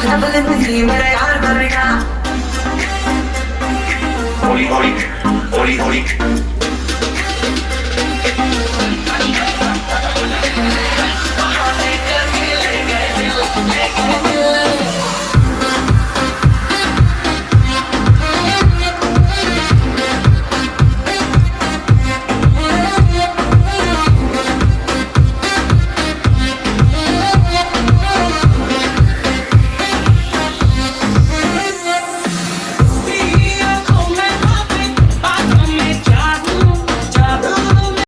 ज़िंदगी मेरे यार करेगा हौली हौली हौली हौली